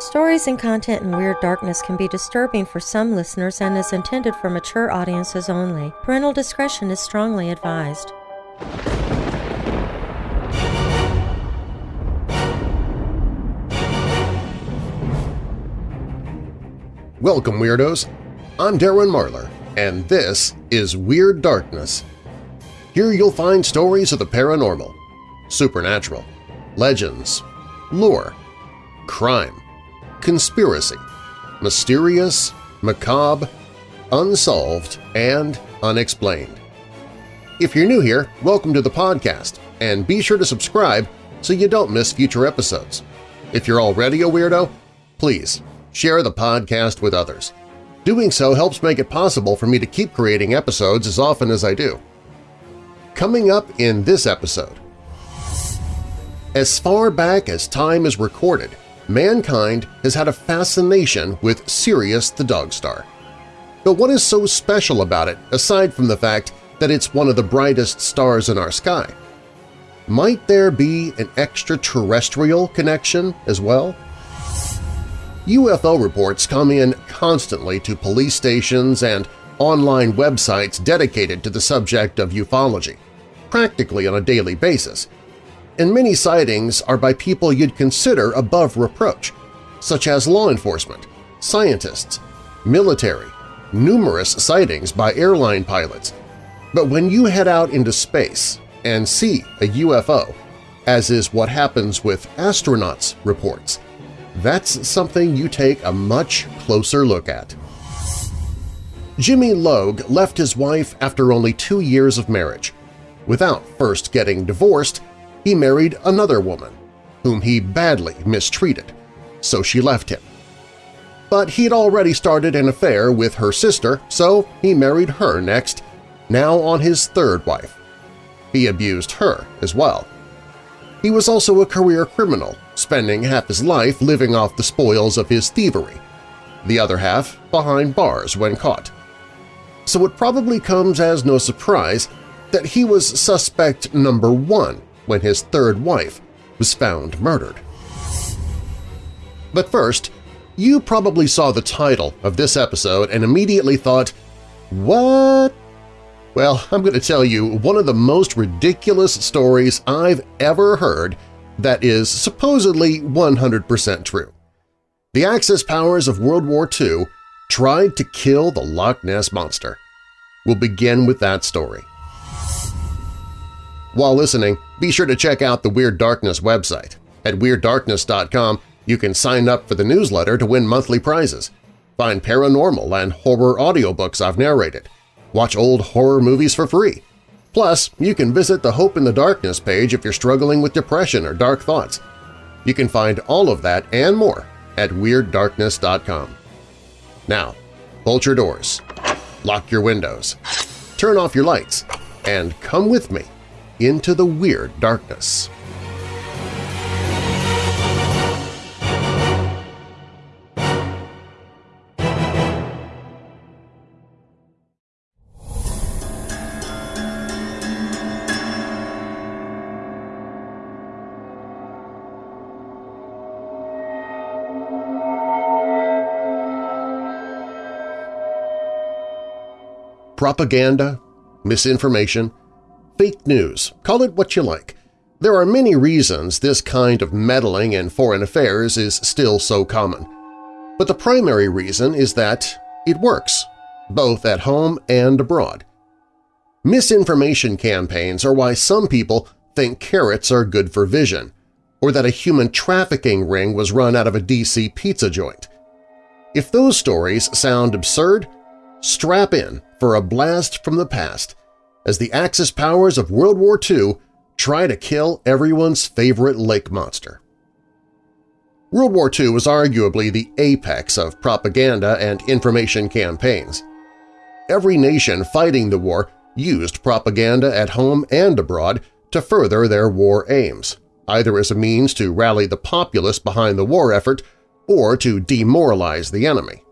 Stories and content in Weird Darkness can be disturbing for some listeners and is intended for mature audiences only. Parental discretion is strongly advised. Welcome, Weirdos! I'm Darren Marlar, and this is Weird Darkness. Here you'll find stories of the paranormal, supernatural, legends, lore, crime, conspiracy, mysterious, macabre, unsolved, and unexplained. If you're new here, welcome to the podcast, and be sure to subscribe so you don't miss future episodes. If you're already a weirdo, please share the podcast with others. Doing so helps make it possible for me to keep creating episodes as often as I do. Coming up in this episode… As far back as time is recorded, mankind has had a fascination with Sirius the Dog Star. But what is so special about it aside from the fact that it's one of the brightest stars in our sky? Might there be an extraterrestrial connection as well? UFO reports come in constantly to police stations and online websites dedicated to the subject of ufology, practically on a daily basis, and many sightings are by people you'd consider above reproach, such as law enforcement, scientists, military, numerous sightings by airline pilots. But when you head out into space and see a UFO, as is what happens with astronauts' reports, that's something you take a much closer look at. Jimmy Logue left his wife after only two years of marriage. Without first getting divorced, he married another woman, whom he badly mistreated, so she left him. But he'd already started an affair with her sister, so he married her next, now on his third wife. He abused her as well. He was also a career criminal, spending half his life living off the spoils of his thievery, the other half behind bars when caught. So it probably comes as no surprise that he was suspect number one when his third wife was found murdered. But first, you probably saw the title of this episode and immediately thought, what? Well, I'm going to tell you one of the most ridiculous stories I've ever heard that is supposedly 100% true. The Axis powers of World War II tried to kill the Loch Ness Monster. We'll begin with that story. While listening, be sure to check out the Weird Darkness website. At WeirdDarkness.com, you can sign up for the newsletter to win monthly prizes. Find paranormal and horror audiobooks I've narrated. Watch old horror movies for free. Plus, you can visit the Hope in the Darkness page if you're struggling with depression or dark thoughts. You can find all of that and more at WeirdDarkness.com. Now, bolt your doors, lock your windows, turn off your lights, and come with me into the weird darkness. Propaganda, misinformation, fake news, call it what you like. There are many reasons this kind of meddling in foreign affairs is still so common. But the primary reason is that it works, both at home and abroad. Misinformation campaigns are why some people think carrots are good for vision, or that a human trafficking ring was run out of a DC pizza joint. If those stories sound absurd, strap in for a blast from the past as the Axis powers of World War II try to kill everyone's favorite lake monster. World War II was arguably the apex of propaganda and information campaigns. Every nation fighting the war used propaganda at home and abroad to further their war aims, either as a means to rally the populace behind the war effort or to demoralize the enemy.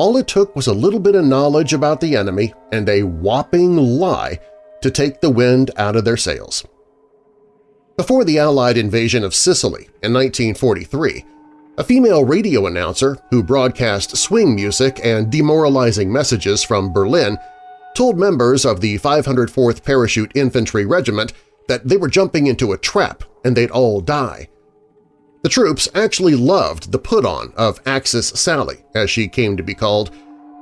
All it took was a little bit of knowledge about the enemy and a whopping lie to take the wind out of their sails. Before the Allied invasion of Sicily in 1943, A female radio announcer who broadcast swing music and demoralizing messages from Berlin told members of the 504th Parachute Infantry Regiment that they were jumping into a trap and they'd all die. The troops actually loved the put-on of Axis Sally, as she came to be called,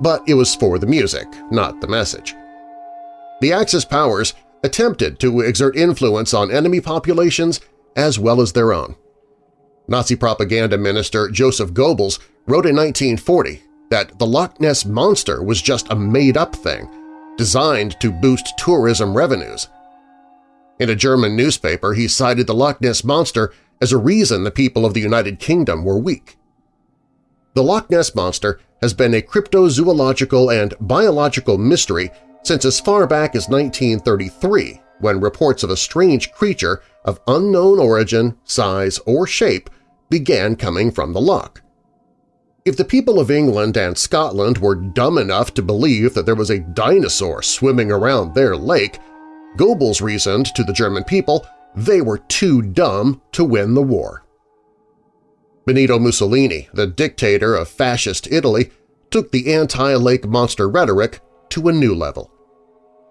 but it was for the music, not the message. The Axis powers attempted to exert influence on enemy populations as well as their own. Nazi propaganda minister Joseph Goebbels wrote in 1940 that the Loch Ness Monster was just a made-up thing, designed to boost tourism revenues. In a German newspaper, he cited the Loch Ness Monster as a reason the people of the United Kingdom were weak. The Loch Ness Monster has been a cryptozoological and biological mystery since as far back as 1933 when reports of a strange creature of unknown origin, size, or shape began coming from the loch. If the people of England and Scotland were dumb enough to believe that there was a dinosaur swimming around their lake, Goebbels reasoned to the German people they were too dumb to win the war. Benito Mussolini, the dictator of fascist Italy, took the anti-lake monster rhetoric to a new level.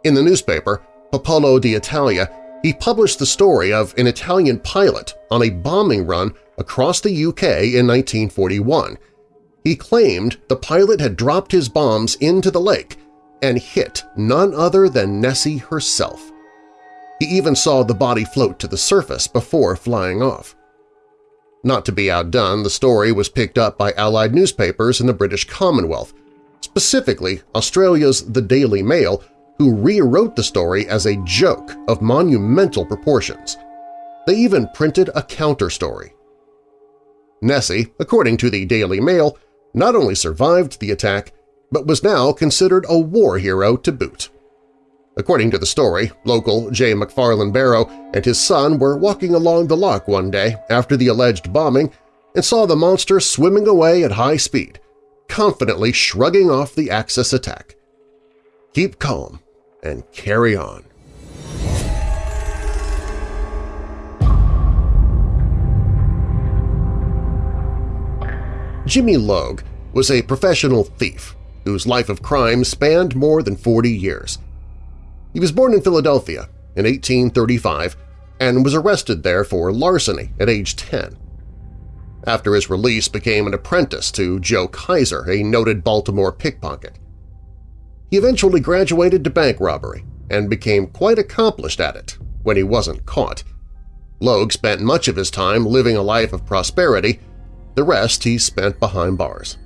In the newspaper, Popolo d'Italia, he published the story of an Italian pilot on a bombing run across the UK in 1941. He claimed the pilot had dropped his bombs into the lake and hit none other than Nessie herself. He even saw the body float to the surface before flying off. Not to be outdone, the story was picked up by Allied newspapers in the British Commonwealth, specifically Australia's The Daily Mail, who rewrote the story as a joke of monumental proportions. They even printed a counter-story. Nessie, according to the Daily Mail, not only survived the attack, but was now considered a war hero to boot. According to the story, local J. McFarland Barrow and his son were walking along the loch one day after the alleged bombing and saw the monster swimming away at high speed, confidently shrugging off the Axis attack. Keep calm and carry on. Jimmy Logue was a professional thief whose life of crime spanned more than 40 years. He was born in Philadelphia in 1835 and was arrested there for larceny at age 10. After his release became an apprentice to Joe Kaiser, a noted Baltimore pickpocket. He eventually graduated to bank robbery and became quite accomplished at it when he wasn't caught. Logue spent much of his time living a life of prosperity the rest he spent behind bars.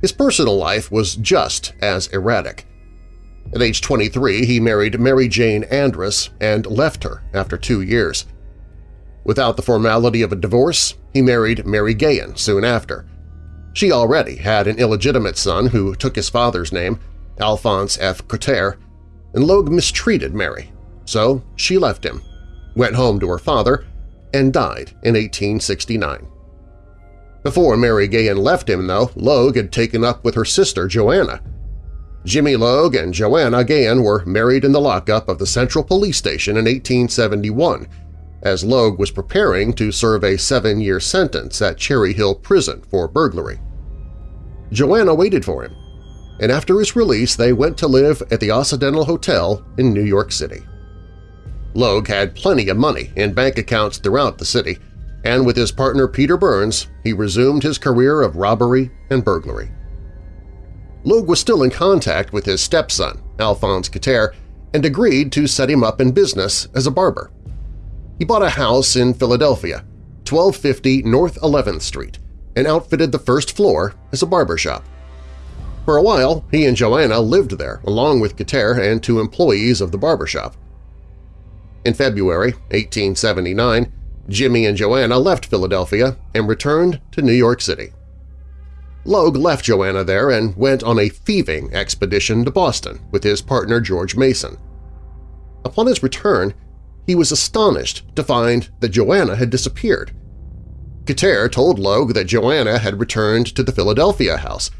His personal life was just as erratic. At age 23, he married Mary Jane Andrus and left her after two years. Without the formality of a divorce, he married Mary Gahan soon after. She already had an illegitimate son who took his father's name, Alphonse F. Cotter, and Logue mistreated Mary, so she left him, went home to her father, and died in 1869. Before Mary Gahan left him, though, Logue had taken up with her sister Joanna. Jimmy Logue and Joanna Gahan were married in the lockup of the Central Police Station in 1871, as Logue was preparing to serve a seven-year sentence at Cherry Hill Prison for burglary. Joanna waited for him, and after his release they went to live at the Occidental Hotel in New York City. Logue had plenty of money in bank accounts throughout the city, and with his partner Peter Burns, he resumed his career of robbery and burglary. Logue was still in contact with his stepson, Alphonse Cotter, and agreed to set him up in business as a barber. He bought a house in Philadelphia, 1250 North 11th Street, and outfitted the first floor as a barber shop. For a while, he and Joanna lived there along with Cotter and two employees of the barber shop. In February 1879, Jimmy and Joanna left Philadelphia and returned to New York City. Logue left Joanna there and went on a thieving expedition to Boston with his partner George Mason. Upon his return, he was astonished to find that Joanna had disappeared. Cotter told Logue that Joanna had returned to the Philadelphia house,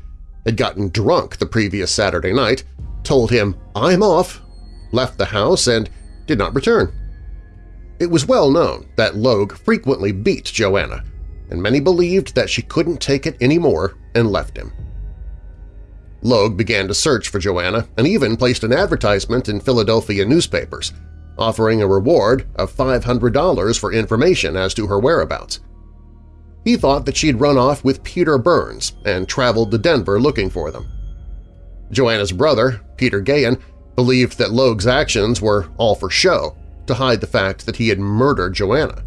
had gotten drunk the previous Saturday night, told him, I'm off, left the house, and did not return. It was well known that Logue frequently beat Joanna, and many believed that she couldn't take it anymore and left him. Logue began to search for Joanna and even placed an advertisement in Philadelphia newspapers, offering a reward of $500 for information as to her whereabouts. He thought that she'd run off with Peter Burns and traveled to Denver looking for them. Joanna's brother, Peter Gahan, believed that Logue's actions were all for show to hide the fact that he had murdered Joanna.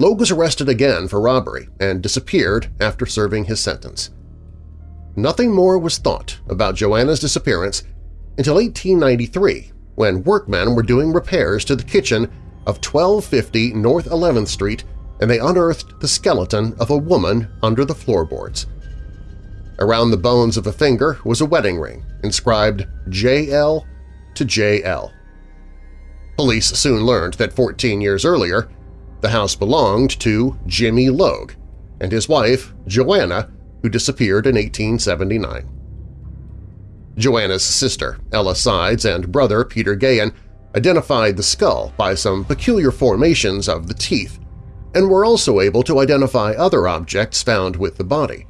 Logue was arrested again for robbery and disappeared after serving his sentence. Nothing more was thought about Joanna's disappearance until 1893 when workmen were doing repairs to the kitchen of 1250 North 11th Street and they unearthed the skeleton of a woman under the floorboards. Around the bones of a finger was a wedding ring inscribed JL to JL. Police soon learned that 14 years earlier, the house belonged to Jimmy Logue and his wife, Joanna, who disappeared in 1879. Joanna's sister, Ella Sides, and brother, Peter Gahan, identified the skull by some peculiar formations of the teeth and were also able to identify other objects found with the body.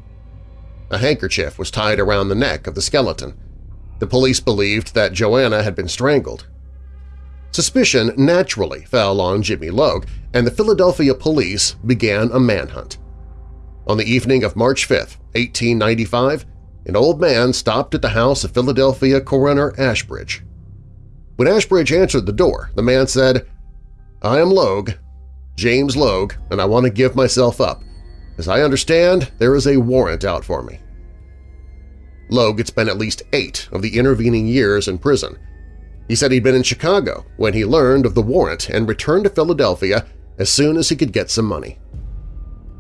A handkerchief was tied around the neck of the skeleton. The police believed that Joanna had been strangled. Suspicion naturally fell on Jimmy Logue, and the Philadelphia police began a manhunt. On the evening of March 5, 1895, an old man stopped at the house of Philadelphia coroner Ashbridge. When Ashbridge answered the door, the man said, I am Logue, James Logue, and I want to give myself up. As I understand, there is a warrant out for me. Logue had spent at least eight of the intervening years in prison. He said he'd been in Chicago when he learned of the warrant and returned to Philadelphia as soon as he could get some money.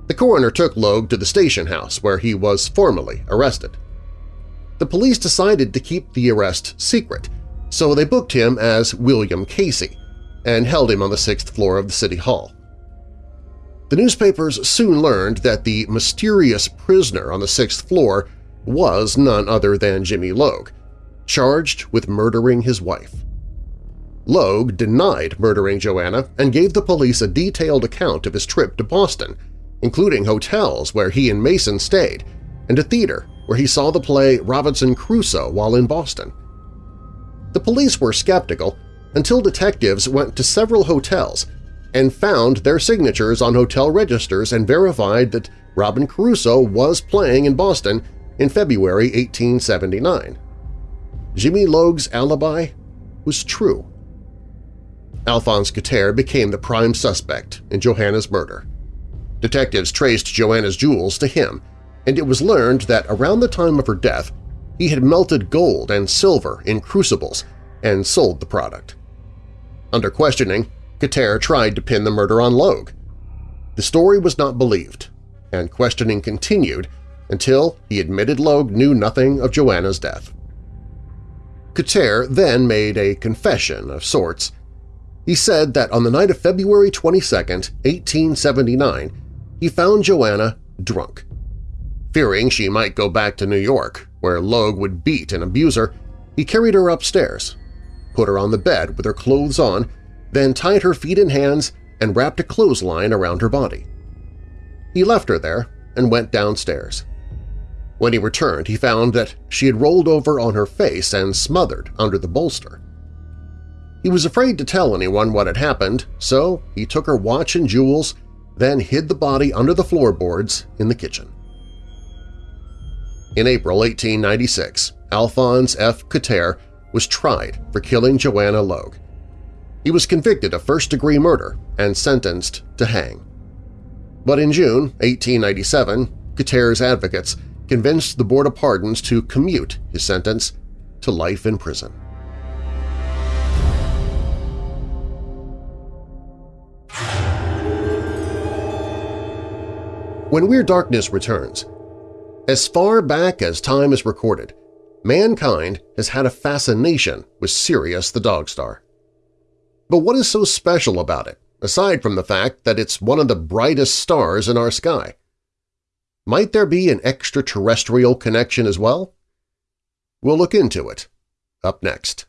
The coroner took Logue to the station house where he was formally arrested. The police decided to keep the arrest secret, so they booked him as William Casey and held him on the sixth floor of the City Hall. The newspapers soon learned that the mysterious prisoner on the sixth floor was none other than Jimmy Logue, charged with murdering his wife. Logue denied murdering Joanna and gave the police a detailed account of his trip to Boston, including hotels where he and Mason stayed and a theater where he saw the play Robinson Crusoe while in Boston. The police were skeptical until detectives went to several hotels and found their signatures on hotel registers and verified that Robin Crusoe was playing in Boston in February 1879. Jimmy Logue's alibi was true. Alphonse Couture became the prime suspect in Johanna's murder. Detectives traced Joanna's jewels to him, and it was learned that around the time of her death he had melted gold and silver in crucibles and sold the product. Under questioning, Couture tried to pin the murder on Logue. The story was not believed, and questioning continued until he admitted Logue knew nothing of Joanna's death. Couture then made a confession of sorts. He said that on the night of February 22, 1879, he found Joanna drunk. Fearing she might go back to New York, where Logue would beat and abuse her, he carried her upstairs, put her on the bed with her clothes on, then tied her feet and hands and wrapped a clothesline around her body. He left her there and went downstairs. When he returned, he found that she had rolled over on her face and smothered under the bolster. He was afraid to tell anyone what had happened, so he took her watch and jewels, then hid the body under the floorboards in the kitchen. In April 1896, Alphonse F. Couture was tried for killing Joanna Logue. He was convicted of first-degree murder and sentenced to hang. But in June 1897, Couture's advocates convinced the Board of Pardons to commute his sentence to life in prison. When Weird Darkness returns, as far back as time is recorded, mankind has had a fascination with Sirius the Dog Star. But what is so special about it, aside from the fact that it's one of the brightest stars in our sky? Might there be an extraterrestrial connection as well? We'll look into it. Up next.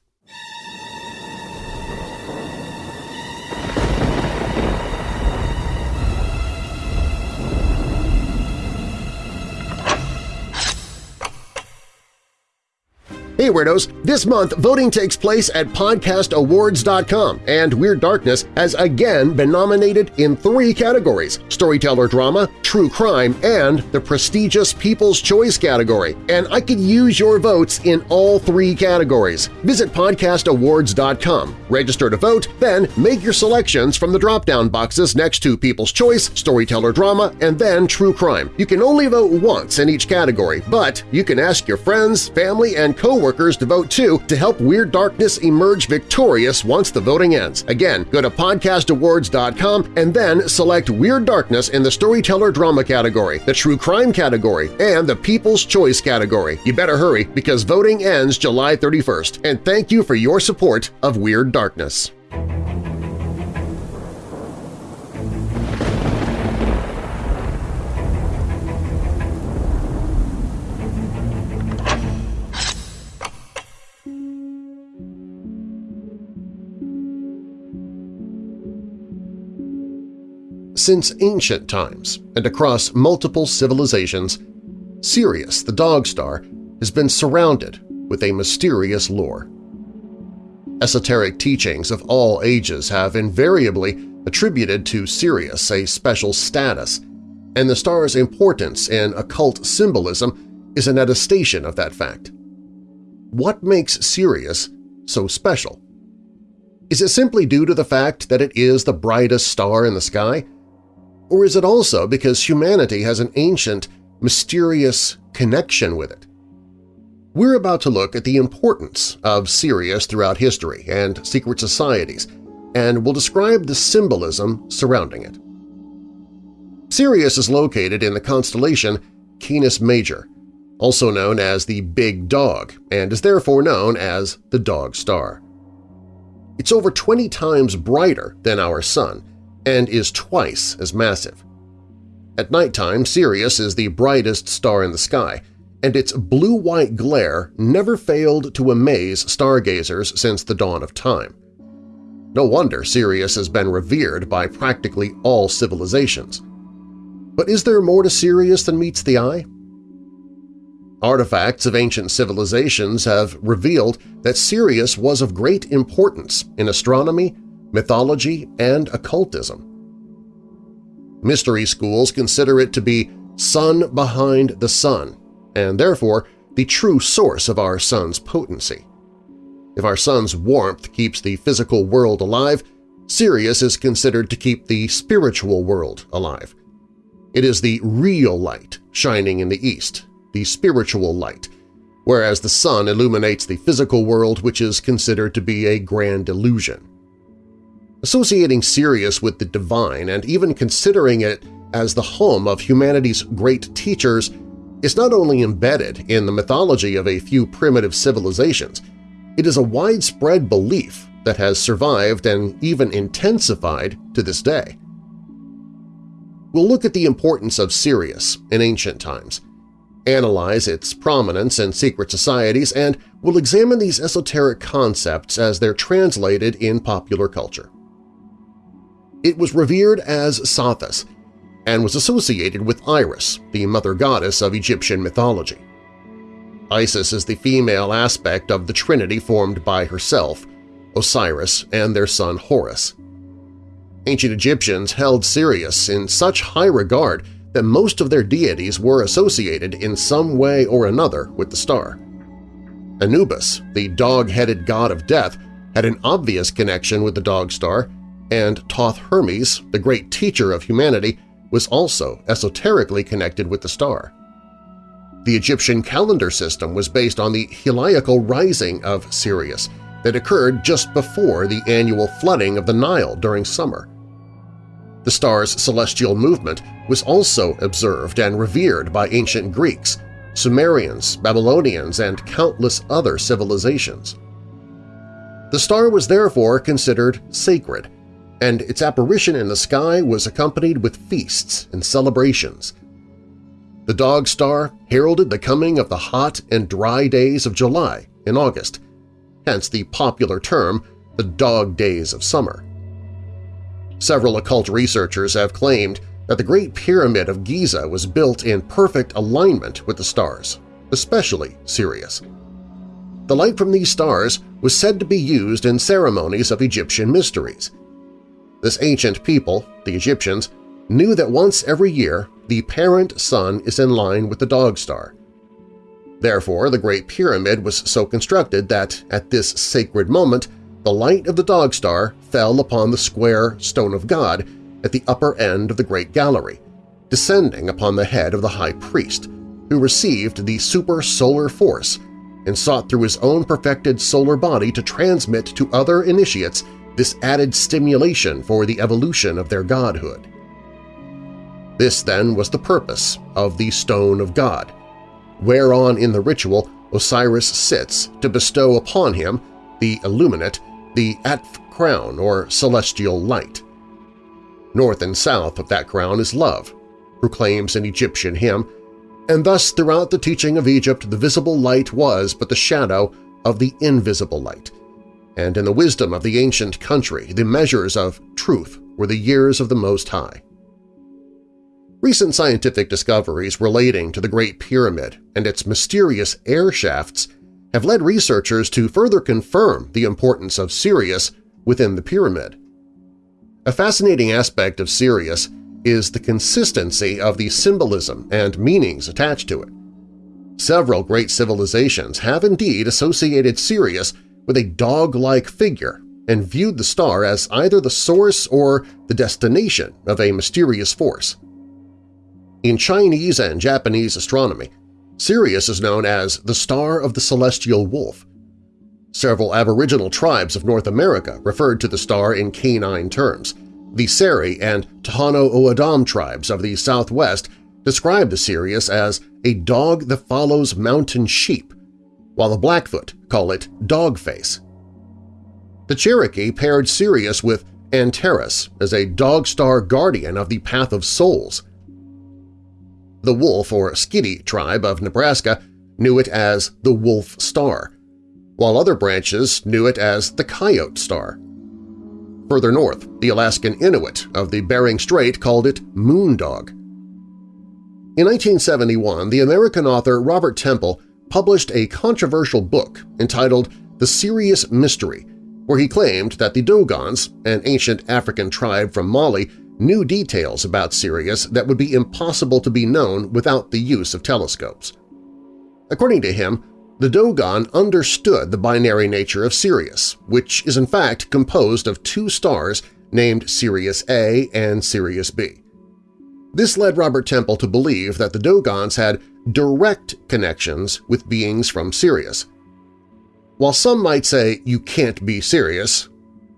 Hey Weirdos! This month, voting takes place at podcastawards.com, and Weird Darkness has again been nominated in three categories – Storyteller Drama, True Crime, and the prestigious People's Choice category. And I could use your votes in all three categories. Visit podcastawards.com, register to vote, then make your selections from the drop-down boxes next to People's Choice, Storyteller Drama, and then True Crime. You can only vote once in each category, but you can ask your friends, family, and coworkers to vote too to help Weird Darkness emerge victorious once the voting ends. Again, go to podcastawards.com and then select Weird Darkness in the Storyteller Drama category, the True Crime category, and the People's Choice category. You better hurry because voting ends July 31st, and thank you for your support of Weird Darkness. Since ancient times and across multiple civilizations, Sirius the Dog Star has been surrounded with a mysterious lore. Esoteric teachings of all ages have invariably attributed to Sirius a special status, and the star's importance in occult symbolism is an attestation of that fact. What makes Sirius so special? Is it simply due to the fact that it is the brightest star in the sky? Or is it also because humanity has an ancient, mysterious connection with it? We're about to look at the importance of Sirius throughout history and secret societies, and we'll describe the symbolism surrounding it. Sirius is located in the constellation Canis Major, also known as the Big Dog, and is therefore known as the Dog Star. It's over 20 times brighter than our Sun, and is twice as massive. At nighttime, Sirius is the brightest star in the sky, and its blue-white glare never failed to amaze stargazers since the dawn of time. No wonder Sirius has been revered by practically all civilizations. But is there more to Sirius than meets the eye? Artifacts of ancient civilizations have revealed that Sirius was of great importance in astronomy, mythology, and occultism. Mystery schools consider it to be sun behind the sun, and therefore the true source of our sun's potency. If our sun's warmth keeps the physical world alive, Sirius is considered to keep the spiritual world alive. It is the real light shining in the east, the spiritual light, whereas the sun illuminates the physical world which is considered to be a grand illusion. Associating Sirius with the divine and even considering it as the home of humanity's great teachers is not only embedded in the mythology of a few primitive civilizations, it is a widespread belief that has survived and even intensified to this day. We'll look at the importance of Sirius in ancient times, analyze its prominence in secret societies, and we'll examine these esoteric concepts as they're translated in popular culture. It was revered as Sothis and was associated with Isis, the mother goddess of Egyptian mythology. Isis is the female aspect of the trinity formed by herself, Osiris, and their son Horus. Ancient Egyptians held Sirius in such high regard that most of their deities were associated in some way or another with the star. Anubis, the dog-headed god of death, had an obvious connection with the dog star, and Thoth Hermes, the great teacher of humanity, was also esoterically connected with the star. The Egyptian calendar system was based on the heliacal rising of Sirius that occurred just before the annual flooding of the Nile during summer. The star's celestial movement was also observed and revered by ancient Greeks, Sumerians, Babylonians, and countless other civilizations. The star was therefore considered sacred and its apparition in the sky was accompanied with feasts and celebrations. The Dog Star heralded the coming of the hot and dry days of July in August, hence the popular term the Dog Days of Summer. Several occult researchers have claimed that the Great Pyramid of Giza was built in perfect alignment with the stars, especially Sirius. the light from these stars was said to be used in ceremonies of Egyptian mysteries. This ancient people, the Egyptians, knew that once every year the parent sun is in line with the dog star. Therefore, the Great Pyramid was so constructed that, at this sacred moment, the light of the dog star fell upon the square Stone of God at the upper end of the Great Gallery, descending upon the head of the High Priest, who received the super-solar force and sought through his own perfected solar body to transmit to other initiates this added stimulation for the evolution of their godhood. This, then, was the purpose of the Stone of God, whereon in the ritual Osiris sits to bestow upon him, the illuminate, the Atf crown or celestial light. North and south of that crown is love, proclaims an Egyptian hymn, and thus throughout the teaching of Egypt the visible light was but the shadow of the invisible light, and in the wisdom of the ancient country the measures of truth were the years of the Most High. Recent scientific discoveries relating to the Great Pyramid and its mysterious air shafts have led researchers to further confirm the importance of Sirius within the pyramid. A fascinating aspect of Sirius is the consistency of the symbolism and meanings attached to it. Several great civilizations have indeed associated Sirius with a dog-like figure and viewed the star as either the source or the destination of a mysterious force. In Chinese and Japanese astronomy, Sirius is known as the Star of the Celestial Wolf. Several aboriginal tribes of North America referred to the star in canine terms. The Seri and Tohono O'odham tribes of the southwest describe the Sirius as a dog that follows mountain sheep, while the Blackfoot call it dogface. The Cherokee paired Sirius with Antares as a dog star guardian of the Path of Souls. The Wolf or Skidi tribe of Nebraska knew it as the Wolf Star, while other branches knew it as the Coyote Star. Further north, the Alaskan Inuit of the Bering Strait called it Moondog. In 1971, the American author Robert Temple published a controversial book entitled The Sirius Mystery, where he claimed that the Dogons, an ancient African tribe from Mali, knew details about Sirius that would be impossible to be known without the use of telescopes. According to him, the Dogon understood the binary nature of Sirius, which is in fact composed of two stars named Sirius A and Sirius B. This led Robert Temple to believe that the Dogons had direct connections with beings from Sirius. While some might say you can't be Sirius,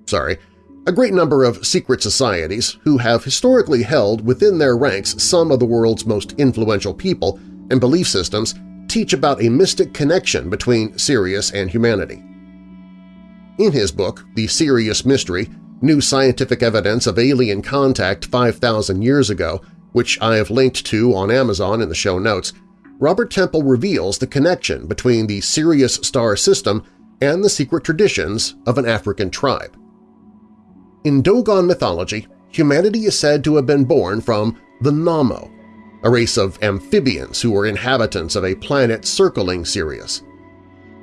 sorry, a great number of secret societies who have historically held within their ranks some of the world's most influential people and belief systems teach about a mystic connection between Sirius and humanity. In his book, The Sirius Mystery, New Scientific Evidence of Alien Contact 5,000 Years Ago, which I have linked to on Amazon in the show notes, Robert Temple reveals the connection between the Sirius star system and the secret traditions of an African tribe. In Dogon mythology, humanity is said to have been born from the Nommo, a race of amphibians who were inhabitants of a planet circling Sirius.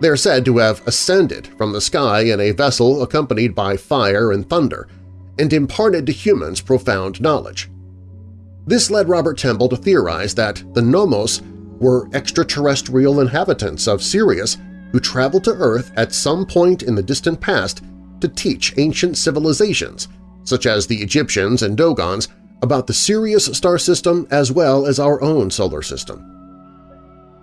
They are said to have ascended from the sky in a vessel accompanied by fire and thunder and imparted to humans profound knowledge. This led Robert Temple to theorize that the Nommos were extraterrestrial inhabitants of Sirius who traveled to Earth at some point in the distant past to teach ancient civilizations, such as the Egyptians and Dogons, about the Sirius star system as well as our own solar system.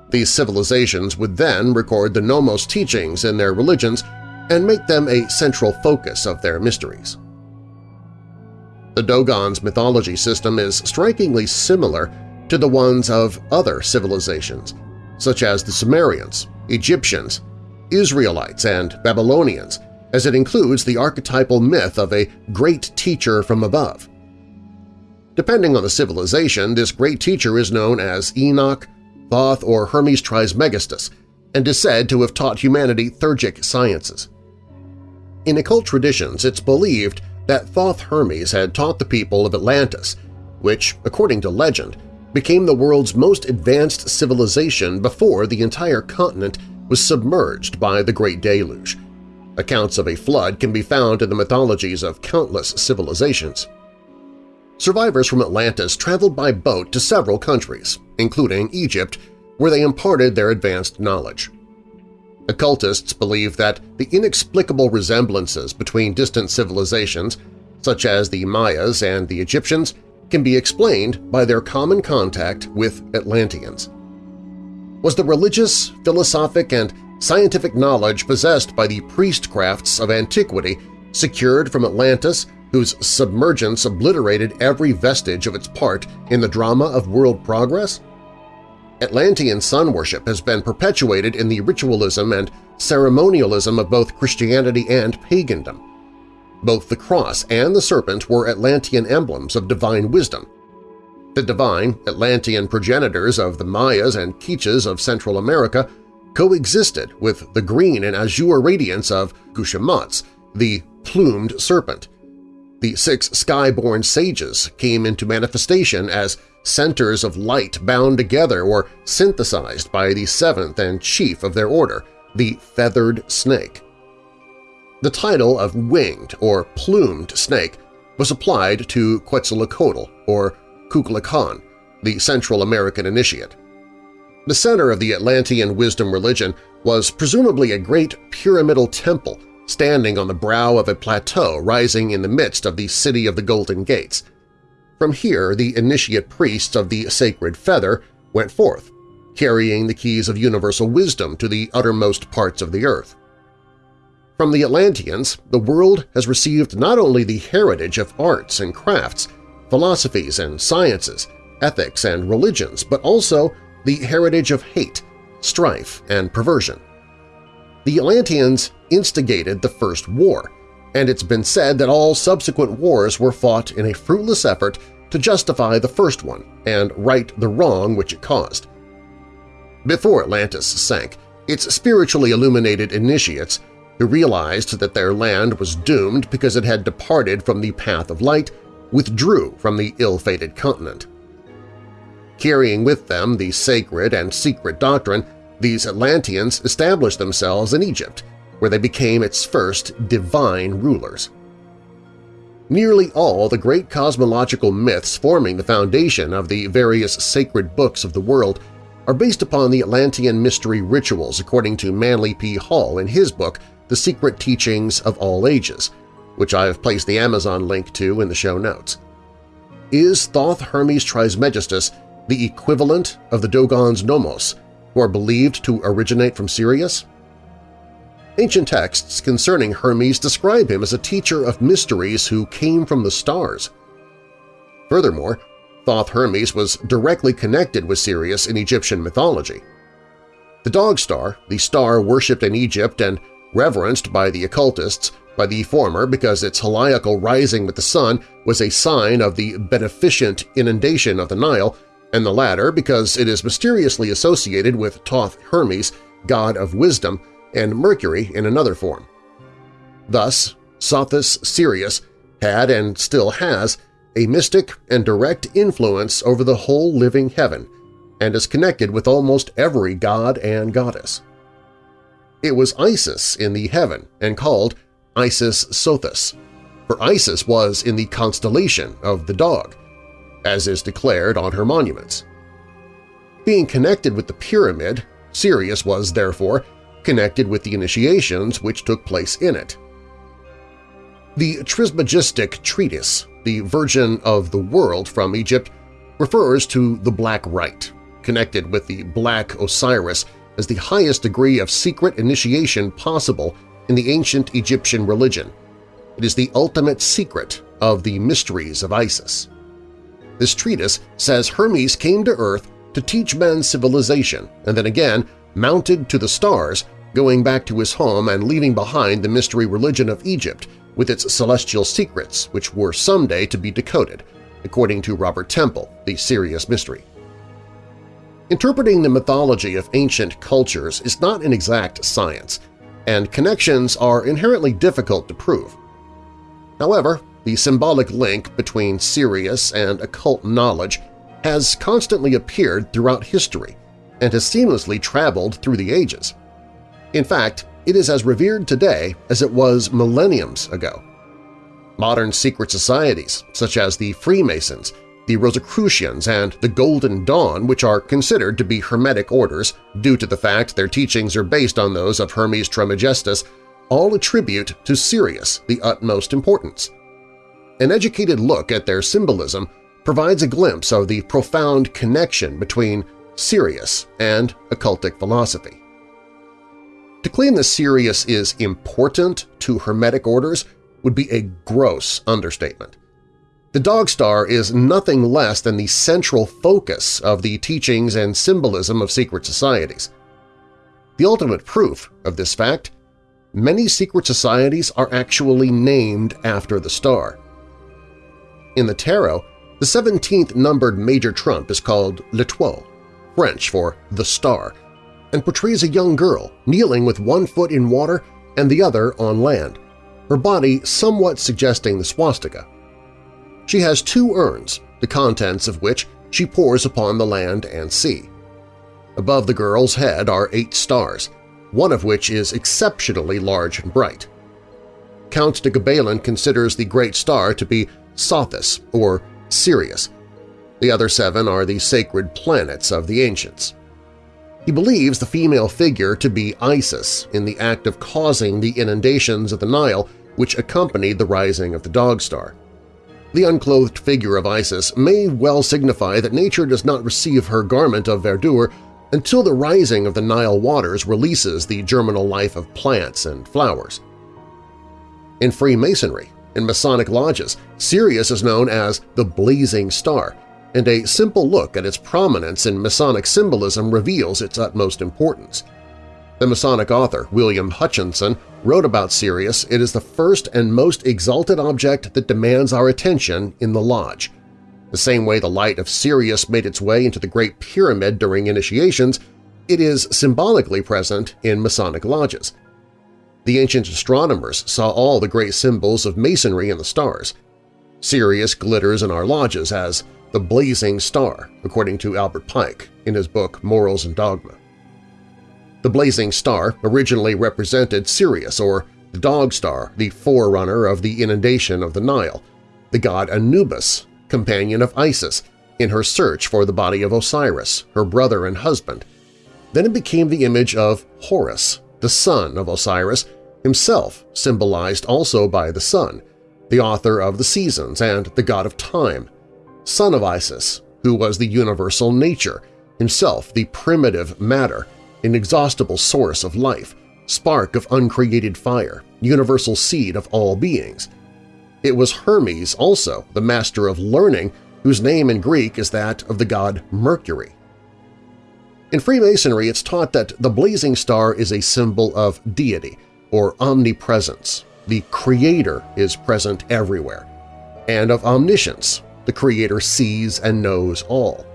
These civilizations would then record the Nommos teachings in their religions and make them a central focus of their mysteries. The Dogon's mythology system is strikingly similar to the ones of other civilizations, such as the Sumerians, Egyptians, Israelites, and Babylonians, as it includes the archetypal myth of a great teacher from above. Depending on the civilization, this great teacher is known as Enoch, Thoth, or Hermes Trismegistus, and is said to have taught humanity theurgic sciences. In occult traditions, it's believed that Thoth Hermes had taught the people of Atlantis, which, according to legend, became the world's most advanced civilization before the entire continent was submerged by the Great Deluge. Accounts of a flood can be found in the mythologies of countless civilizations. Survivors from Atlantis traveled by boat to several countries, including Egypt, where they imparted their advanced knowledge. Occultists believe that the inexplicable resemblances between distant civilizations, such as the Mayas and the Egyptians, can be explained by their common contact with Atlanteans. Was the religious, philosophic, and scientific knowledge possessed by the priestcrafts of antiquity secured from Atlantis whose submergence obliterated every vestige of its part in the drama of world progress? Atlantean sun worship has been perpetuated in the ritualism and ceremonialism of both Christianity and pagandom. Both the cross and the serpent were Atlantean emblems of divine wisdom. The divine Atlantean progenitors of the Mayas and Quiches of Central America coexisted with the green and azure radiance of Gucumatz, the plumed serpent. The six sky-born sages came into manifestation as centers of light bound together or synthesized by the seventh and chief of their order, the feathered snake. The title of winged or plumed snake was applied to Quetzalcoatl or Kukulkan, the Central American initiate. The center of the Atlantean wisdom religion was presumably a great pyramidal temple standing on the brow of a plateau rising in the midst of the City of the Golden Gates – from here, the initiate priests of the Sacred Feather went forth, carrying the keys of universal wisdom to the uttermost parts of the earth. From the Atlanteans, the world has received not only the heritage of arts and crafts, philosophies and sciences, ethics and religions, but also the heritage of hate, strife, and perversion. The Atlanteans instigated the First War, and it's been said that all subsequent wars were fought in a fruitless effort to justify the first one and right the wrong which it caused. Before Atlantis sank, its spiritually illuminated initiates, who realized that their land was doomed because it had departed from the path of light, withdrew from the ill-fated continent. Carrying with them the sacred and secret doctrine, these Atlanteans established themselves in Egypt where they became its first divine rulers. Nearly all the great cosmological myths forming the foundation of the various sacred books of the world are based upon the Atlantean mystery rituals according to Manly P. Hall in his book The Secret Teachings of All Ages, which I have placed the Amazon link to in the show notes. Is Thoth Hermes Trismegistus the equivalent of the Dogons Nommos, who are believed to originate from Sirius? Ancient texts concerning Hermes describe him as a teacher of mysteries who came from the stars. Furthermore, Thoth Hermes was directly connected with Sirius in Egyptian mythology. The dog star, the star worshipped in Egypt and reverenced by the occultists, by the former because its heliacal rising with the sun was a sign of the beneficent inundation of the Nile, and the latter because it is mysteriously associated with Thoth Hermes, god of wisdom, and Mercury in another form. Thus, Sothis Sirius had and still has a mystic and direct influence over the whole living heaven and is connected with almost every god and goddess. It was Isis in the heaven and called Isis Sothis, for Isis was in the constellation of the dog, as is declared on her monuments. Being connected with the pyramid, Sirius was, therefore, connected with the initiations which took place in it. The Trismegistic treatise, the Virgin of the World from Egypt, refers to the Black Rite, connected with the Black Osiris as the highest degree of secret initiation possible in the ancient Egyptian religion. It is the ultimate secret of the mysteries of Isis. This treatise says Hermes came to Earth to teach men civilization and then again mounted to the stars going back to his home and leaving behind the mystery religion of Egypt with its celestial secrets which were someday to be decoded, according to Robert Temple, The Sirius Mystery. Interpreting the mythology of ancient cultures is not an exact science, and connections are inherently difficult to prove. However, the symbolic link between Sirius and occult knowledge has constantly appeared throughout history and has seamlessly traveled through the ages. In fact, it is as revered today as it was millenniums ago. Modern secret societies, such as the Freemasons, the Rosicrucians, and the Golden Dawn, which are considered to be Hermetic orders due to the fact their teachings are based on those of Hermes Trismegistus, all attribute to Sirius the utmost importance. An educated look at their symbolism provides a glimpse of the profound connection between Sirius and occultic philosophy. To claim that Sirius is important to Hermetic orders would be a gross understatement. The Dog Star is nothing less than the central focus of the teachings and symbolism of secret societies. The ultimate proof of this fact many secret societies are actually named after the star. In the tarot, the 17th numbered major trump is called L'Étoile, French for the star, and portrays a young girl kneeling with one foot in water and the other on land, her body somewhat suggesting the swastika. She has two urns, the contents of which she pours upon the land and sea. Above the girl's head are eight stars, one of which is exceptionally large and bright. Count de Gabelin considers the great star to be Sothis, or Sirius. The other seven are the sacred planets of the ancients. He believes the female figure to be Isis in the act of causing the inundations of the Nile which accompanied the rising of the Dog Star. The unclothed figure of Isis may well signify that nature does not receive her garment of verdure until the rising of the Nile waters releases the germinal life of plants and flowers. In Freemasonry, in Masonic lodges, Sirius is known as the Blazing Star, and a simple look at its prominence in Masonic symbolism reveals its utmost importance. The Masonic author William Hutchinson wrote about Sirius, it is the first and most exalted object that demands our attention in the lodge. The same way the light of Sirius made its way into the Great Pyramid during initiations, it is symbolically present in Masonic lodges. The ancient astronomers saw all the great symbols of Masonry in the stars. Sirius glitters in our lodges as the blazing star, according to Albert Pike in his book Morals and Dogma. The blazing star originally represented Sirius, or the dog star, the forerunner of the inundation of the Nile, the god Anubis, companion of Isis, in her search for the body of Osiris, her brother and husband. Then it became the image of Horus, the son of Osiris, himself symbolized also by the sun, the author of the seasons and the god of time, son of Isis, who was the universal nature, himself the primitive matter, inexhaustible source of life, spark of uncreated fire, universal seed of all beings. It was Hermes also, the master of learning, whose name in Greek is that of the god Mercury. In Freemasonry, it's taught that the blazing star is a symbol of deity, or omnipresence. The Creator is present everywhere. And of omniscience, the Creator sees and knows all.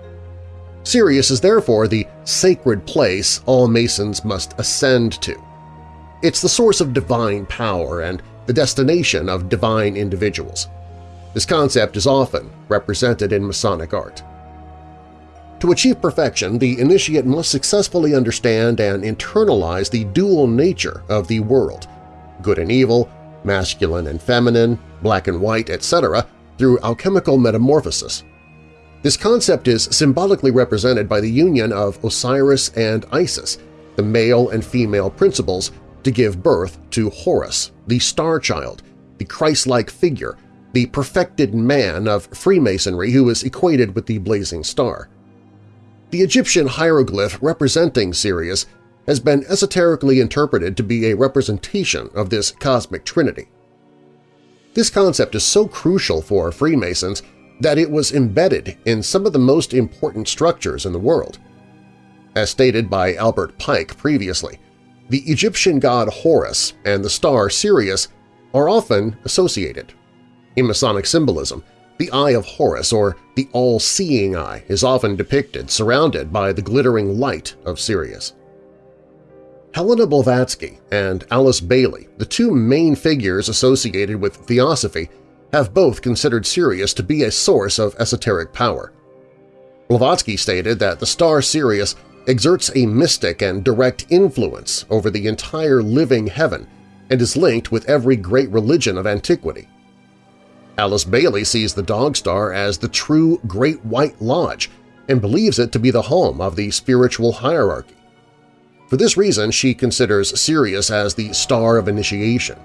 Sirius is therefore the sacred place all Masons must ascend to. It's the source of divine power and the destination of divine individuals. This concept is often represented in Masonic art. To achieve perfection, the initiate must successfully understand and internalize the dual nature of the world, good and evil, masculine and feminine, black and white, etc., through alchemical metamorphosis. This concept is symbolically represented by the union of Osiris and Isis, the male and female principles, to give birth to Horus, the Star Child, the Christ-like figure, the perfected man of Freemasonry who is equated with the blazing star. The Egyptian hieroglyph representing Sirius has been esoterically interpreted to be a representation of this cosmic trinity. This concept is so crucial for Freemasons that it was embedded in some of the most important structures in the world. As stated by Albert Pike previously, the Egyptian god Horus and the star Sirius are often associated. In Masonic symbolism, the Eye of Horus, or the All-Seeing Eye, is often depicted surrounded by the glittering light of Sirius. Helena Blavatsky and Alice Bailey, the two main figures associated with Theosophy, have both considered Sirius to be a source of esoteric power. Blavatsky stated that the star Sirius exerts a mystic and direct influence over the entire living heaven and is linked with every great religion of antiquity. Alice Bailey sees the Dog Star as the true Great White Lodge and believes it to be the home of the spiritual hierarchy. For this reason, she considers Sirius as the Star of Initiation.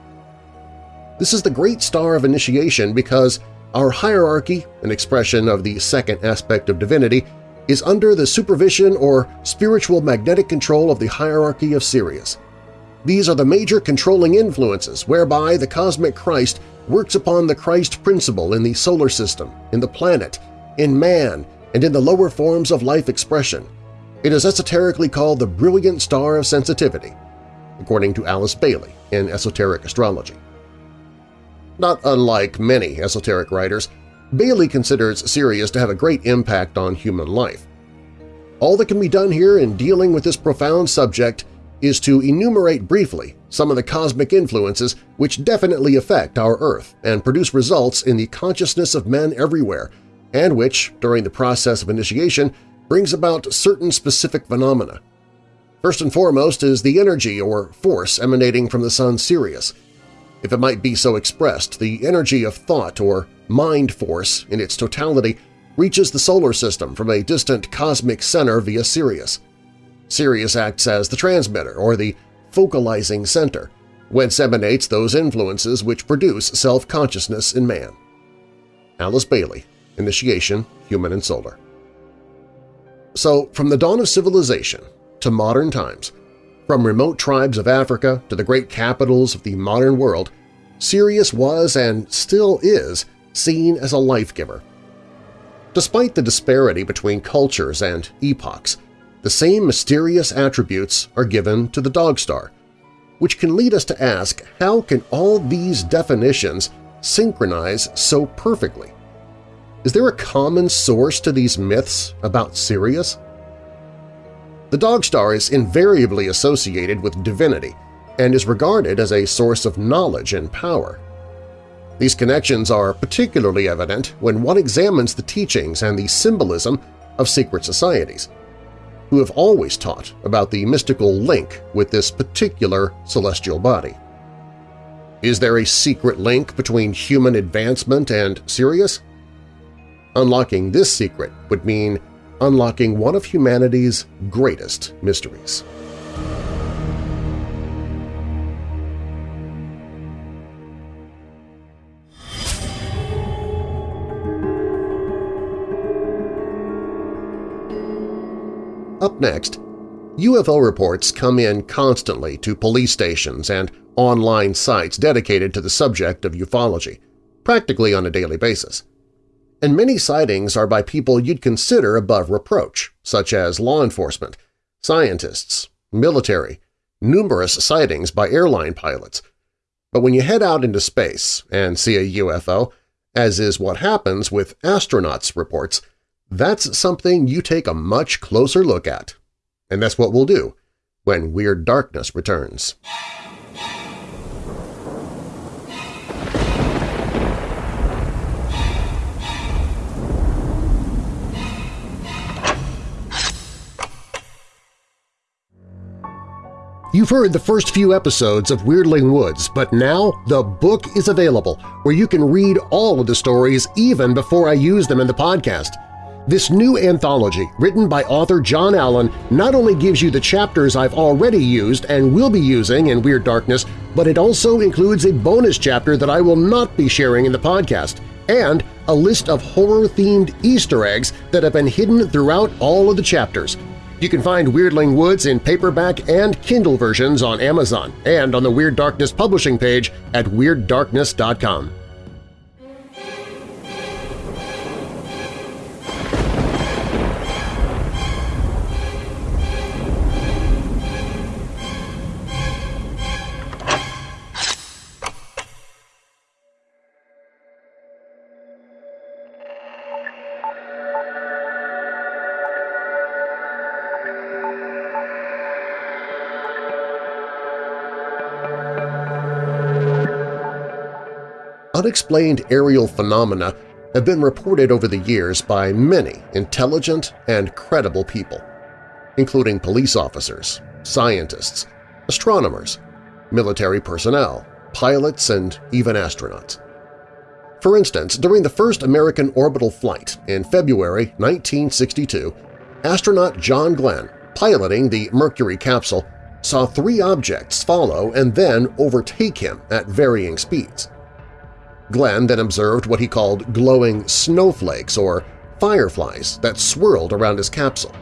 This is the Great Star of Initiation because our hierarchy, an expression of the second aspect of divinity, is under the supervision or spiritual magnetic control of the hierarchy of Sirius. These are the major controlling influences whereby the cosmic Christ works upon the Christ principle in the solar system, in the planet, in man, and in the lower forms of life expression. It is esoterically called the brilliant star of sensitivity, according to Alice Bailey in Esoteric Astrology. Not unlike many esoteric writers, Bailey considers Sirius to have a great impact on human life. All that can be done here in dealing with this profound subject is to enumerate briefly some of the cosmic influences which definitely affect our Earth and produce results in the consciousness of men everywhere, and which, during the process of initiation, brings about certain specific phenomena. First and foremost is the energy or force emanating from the sun Sirius – if it might be so expressed, the energy of thought or mind force in its totality reaches the solar system from a distant cosmic center via Sirius. Sirius acts as the transmitter or the focalizing center, whence emanates those influences which produce self-consciousness in man. Alice Bailey, Initiation, Human and Solar. So, from the dawn of civilization to modern times, from remote tribes of Africa to the great capitals of the modern world, Sirius was and still is seen as a life-giver. Despite the disparity between cultures and epochs, the same mysterious attributes are given to the dog star, which can lead us to ask how can all these definitions synchronize so perfectly? Is there a common source to these myths about Sirius? The dog star is invariably associated with divinity and is regarded as a source of knowledge and power. These connections are particularly evident when one examines the teachings and the symbolism of secret societies, who have always taught about the mystical link with this particular celestial body. Is there a secret link between human advancement and Sirius? Unlocking this secret would mean unlocking one of humanity's greatest mysteries. Up next, UFO reports come in constantly to police stations and online sites dedicated to the subject of ufology, practically on a daily basis and many sightings are by people you'd consider above reproach, such as law enforcement, scientists, military, numerous sightings by airline pilots. But when you head out into space and see a UFO, as is what happens with astronauts' reports, that's something you take a much closer look at. And that's what we'll do when Weird Darkness returns. You've heard the first few episodes of Weirdling Woods, but now the book is available where you can read all of the stories even before I use them in the podcast. This new anthology, written by author John Allen, not only gives you the chapters I've already used and will be using in Weird Darkness, but it also includes a bonus chapter that I will not be sharing in the podcast, and a list of horror-themed Easter eggs that have been hidden throughout all of the chapters. You can find Weirdling Woods in paperback and Kindle versions on Amazon and on the Weird Darkness publishing page at WeirdDarkness.com. unexplained aerial phenomena have been reported over the years by many intelligent and credible people. including police officers, scientists, astronomers, military personnel, pilots, and even astronauts. For instance, during the first American orbital flight in February 1962, astronaut John Glenn, piloting the Mercury capsule, saw three objects follow and then overtake him at varying speeds. Glenn then observed what he called glowing snowflakes or fireflies that swirled around his capsule.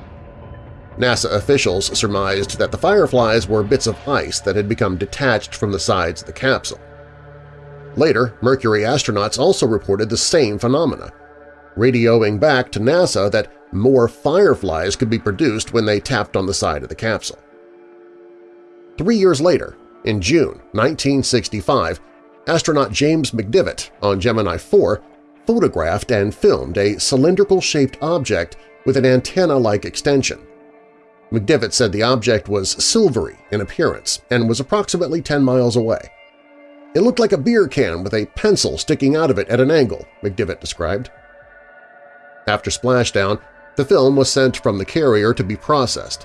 NASA officials surmised that the fireflies were bits of ice that had become detached from the sides of the capsule. Later, Mercury astronauts also reported the same phenomena, radioing back to NASA that more fireflies could be produced when they tapped on the side of the capsule. Three years later, in June 1965, astronaut James McDivitt on Gemini 4 photographed and filmed a cylindrical-shaped object with an antenna-like extension. McDivitt said the object was silvery in appearance and was approximately 10 miles away. It looked like a beer can with a pencil sticking out of it at an angle, McDivitt described. After splashdown, the film was sent from the carrier to be processed.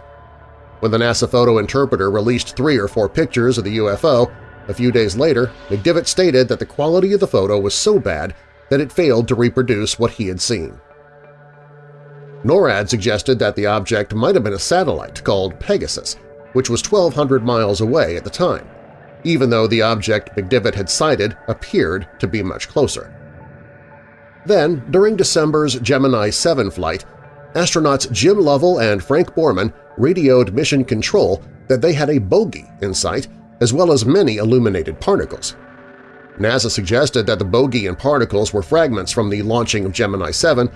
When the NASA photo interpreter released three or four pictures of the UFO, a few days later, McDivitt stated that the quality of the photo was so bad that it failed to reproduce what he had seen. NORAD suggested that the object might have been a satellite called Pegasus, which was 1,200 miles away at the time, even though the object McDivitt had sighted appeared to be much closer. Then, during December's Gemini 7 flight, astronauts Jim Lovell and Frank Borman radioed Mission Control that they had a bogey in sight as well as many illuminated particles. NASA suggested that the bogey and particles were fragments from the launching of Gemini 7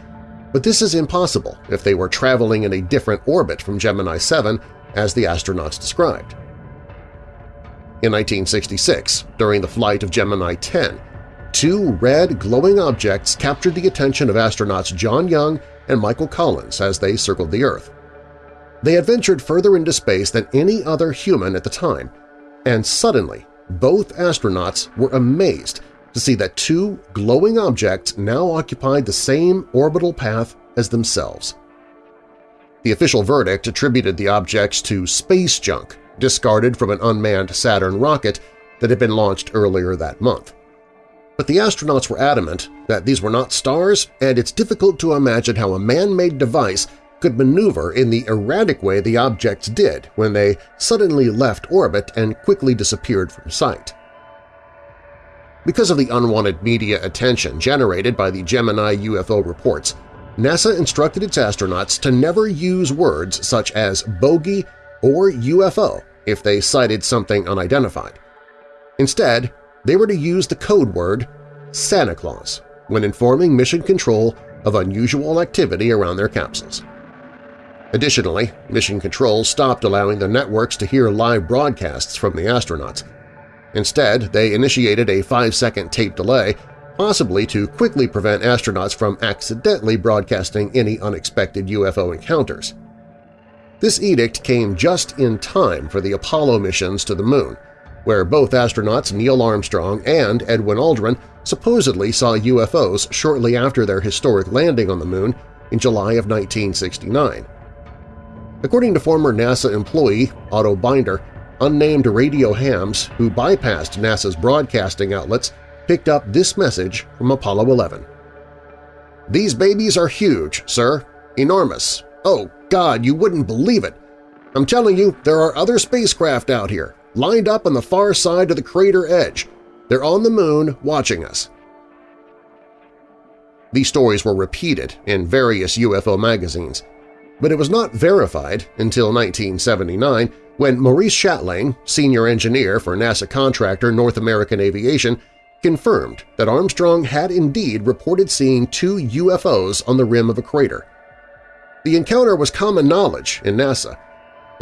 but this is impossible if they were traveling in a different orbit from Gemini 7 as the astronauts described. In 1966, during the flight of Gemini 10, two red glowing objects captured the attention of astronauts John Young and Michael Collins as they circled the Earth. They had ventured further into space than any other human at the time, and suddenly both astronauts were amazed to see that two glowing objects now occupied the same orbital path as themselves. The official verdict attributed the objects to space junk discarded from an unmanned Saturn rocket that had been launched earlier that month. But the astronauts were adamant that these were not stars, and it's difficult to imagine how a man-made device could maneuver in the erratic way the objects did when they suddenly left orbit and quickly disappeared from sight. Because of the unwanted media attention generated by the Gemini UFO reports, NASA instructed its astronauts to never use words such as bogey or UFO if they cited something unidentified. Instead, they were to use the code word Santa Claus when informing Mission Control of unusual activity around their capsules. Additionally, Mission Control stopped allowing the networks to hear live broadcasts from the astronauts, Instead, they initiated a five-second tape delay, possibly to quickly prevent astronauts from accidentally broadcasting any unexpected UFO encounters. This edict came just in time for the Apollo missions to the Moon, where both astronauts Neil Armstrong and Edwin Aldrin supposedly saw UFOs shortly after their historic landing on the Moon in July of 1969. According to former NASA employee Otto Binder, unnamed radio hams who bypassed NASA's broadcasting outlets picked up this message from Apollo 11. These babies are huge, sir. Enormous. Oh, God, you wouldn't believe it. I'm telling you, there are other spacecraft out here, lined up on the far side of the crater edge. They're on the moon watching us. These stories were repeated in various UFO magazines, but it was not verified until 1979 when Maurice Chatelain, senior engineer for NASA contractor North American Aviation, confirmed that Armstrong had indeed reported seeing two UFOs on the rim of a crater. The encounter was common knowledge in NASA.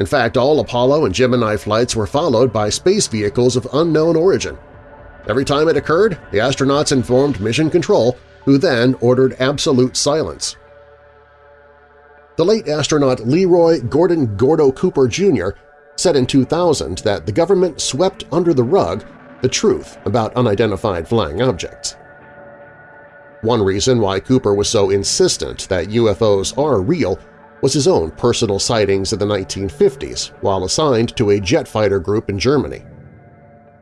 In fact, all Apollo and Gemini flights were followed by space vehicles of unknown origin. Every time it occurred, the astronauts informed Mission Control, who then ordered absolute silence. The late astronaut Leroy Gordon Gordo Cooper Jr said in 2000 that the government swept under the rug the truth about unidentified flying objects. One reason why Cooper was so insistent that UFOs are real was his own personal sightings in the 1950s while assigned to a jet fighter group in Germany.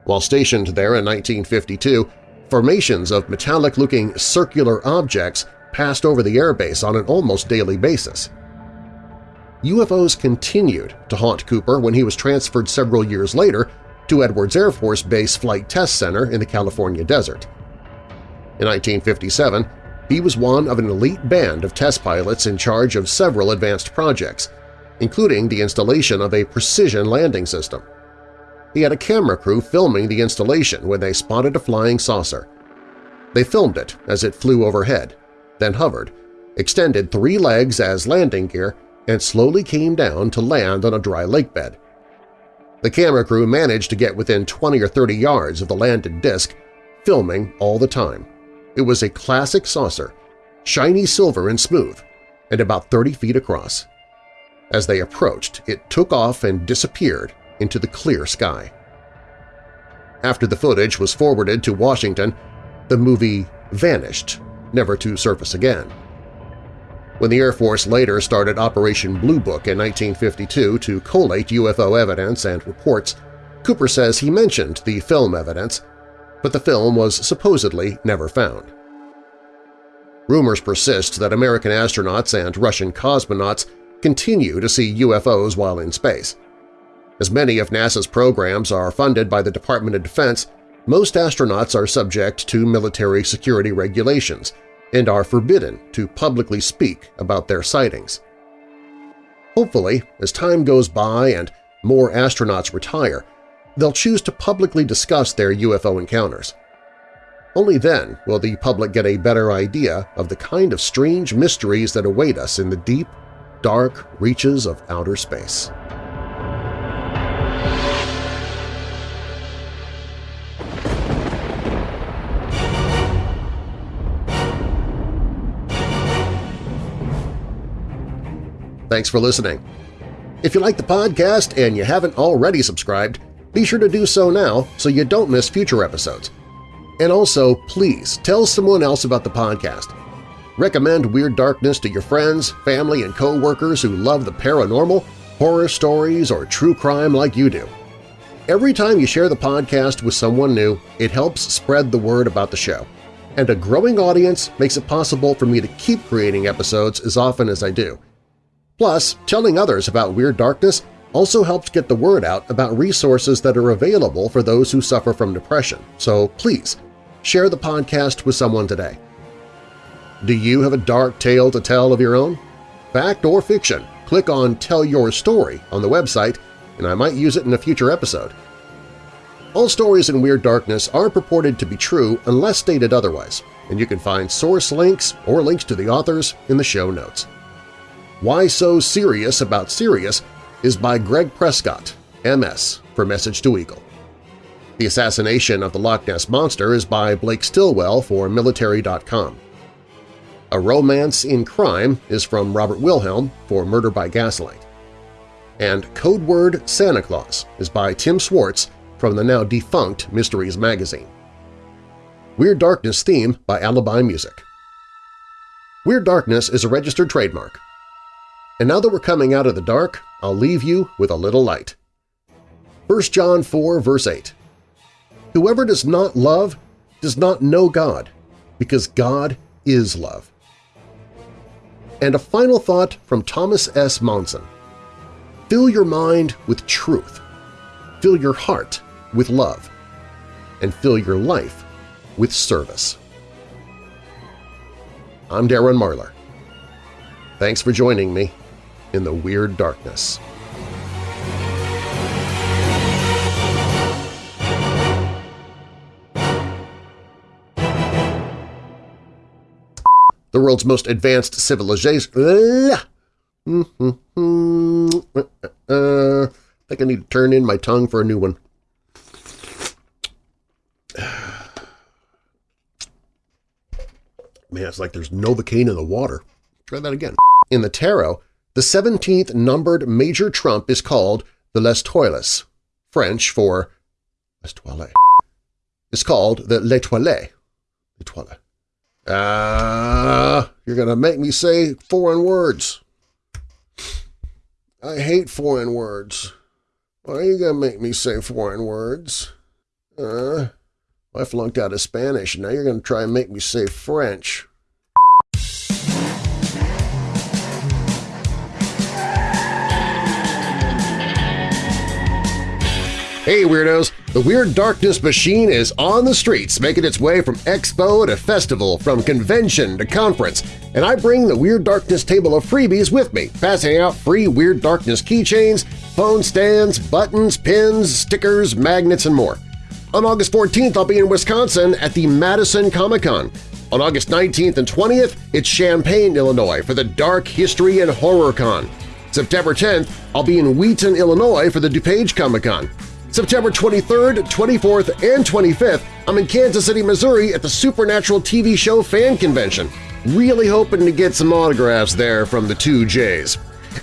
While stationed there in 1952, formations of metallic-looking circular objects passed over the airbase on an almost daily basis. UFOs continued to haunt Cooper when he was transferred several years later to Edwards Air Force Base Flight Test Center in the California desert. In 1957, he was one of an elite band of test pilots in charge of several advanced projects, including the installation of a precision landing system. He had a camera crew filming the installation when they spotted a flying saucer. They filmed it as it flew overhead, then hovered, extended three legs as landing gear, and slowly came down to land on a dry lake bed. The camera crew managed to get within 20 or 30 yards of the landed disc, filming all the time. It was a classic saucer, shiny silver and smooth, and about 30 feet across. As they approached, it took off and disappeared into the clear sky. After the footage was forwarded to Washington, the movie vanished, never to surface again. When the Air Force later started Operation Blue Book in 1952 to collate UFO evidence and reports, Cooper says he mentioned the film evidence, but the film was supposedly never found. Rumors persist that American astronauts and Russian cosmonauts continue to see UFOs while in space. As many of NASA's programs are funded by the Department of Defense, most astronauts are subject to military security regulations and are forbidden to publicly speak about their sightings. Hopefully, as time goes by and more astronauts retire, they'll choose to publicly discuss their UFO encounters. Only then will the public get a better idea of the kind of strange mysteries that await us in the deep, dark reaches of outer space. Thanks for listening. If you like the podcast and you haven't already subscribed, be sure to do so now so you don't miss future episodes. And also, please tell someone else about the podcast. Recommend Weird Darkness to your friends, family, and co-workers who love the paranormal, horror stories, or true crime like you do. Every time you share the podcast with someone new, it helps spread the word about the show. And a growing audience makes it possible for me to keep creating episodes as often as I do. Plus, telling others about Weird Darkness also helps get the word out about resources that are available for those who suffer from depression, so please share the podcast with someone today. Do you have a dark tale to tell of your own? Fact or fiction, click on Tell Your Story on the website and I might use it in a future episode. All stories in Weird Darkness are purported to be true unless stated otherwise, and you can find source links or links to the authors in the show notes. Why So Serious About Sirius is by Greg Prescott, MS, for Message to Eagle. The Assassination of the Loch Ness Monster is by Blake Stillwell for Military.com. A Romance in Crime is from Robert Wilhelm for Murder by Gaslight. And Code Word Santa Claus is by Tim Swartz from the now defunct Mysteries magazine. Weird Darkness theme by Alibi Music. Weird Darkness is a registered trademark and now that we're coming out of the dark, I'll leave you with a little light. 1 John 4 verse 8 Whoever does not love does not know God, because God is love. And a final thought from Thomas S. Monson. Fill your mind with truth. Fill your heart with love. And fill your life with service. I'm Darren Marlar. Thanks for joining me in the Weird Darkness. The world's most advanced civilization… Uh, I think I need to turn in my tongue for a new one. Man, it's like there's no Novocaine in the water. Try that again. In the tarot, the 17th numbered major trump is called the L'Étoile, French for L'Étoile. It's called the Les L'Étoile. L'Étoile. Ah, you're going to make me say foreign words. I hate foreign words. Why are you gonna make me say foreign words? Uh, I flunked out of Spanish, now you're gonna try and make me say French. Hey Weirdos! The Weird Darkness Machine is on the streets, making its way from expo to festival, from convention to conference, and I bring the Weird Darkness table of freebies with me, passing out free Weird Darkness keychains, phone stands, buttons, pins, stickers, magnets, and more. On August 14th, I'll be in Wisconsin at the Madison Comic-Con. On August 19th and 20th, it's Champaign, Illinois for the Dark History and Horror Con. September 10th, I'll be in Wheaton, Illinois for the DuPage Comic-Con. September 23rd, 24th, and 25th, I'm in Kansas City, Missouri at the Supernatural TV show fan convention. Really hoping to get some autographs there from the two J's.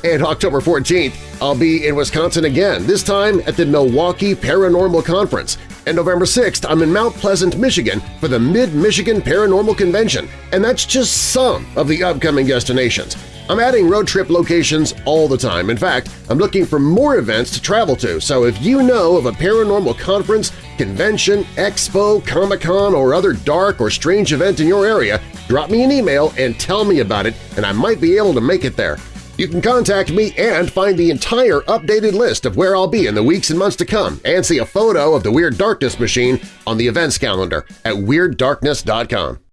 And October 14th, I'll be in Wisconsin again, this time at the Milwaukee Paranormal Conference. And November 6th, I'm in Mount Pleasant, Michigan for the Mid-Michigan Paranormal Convention, and that's just some of the upcoming destinations. I'm adding road trip locations all the time. In fact, I'm looking for more events to travel to, so if you know of a paranormal conference, convention, expo, Comic-Con, or other dark or strange event in your area, drop me an email and tell me about it, and I might be able to make it there. You can contact me and find the entire updated list of where I'll be in the weeks and months to come and see a photo of the Weird Darkness machine on the events calendar at WeirdDarkness.com.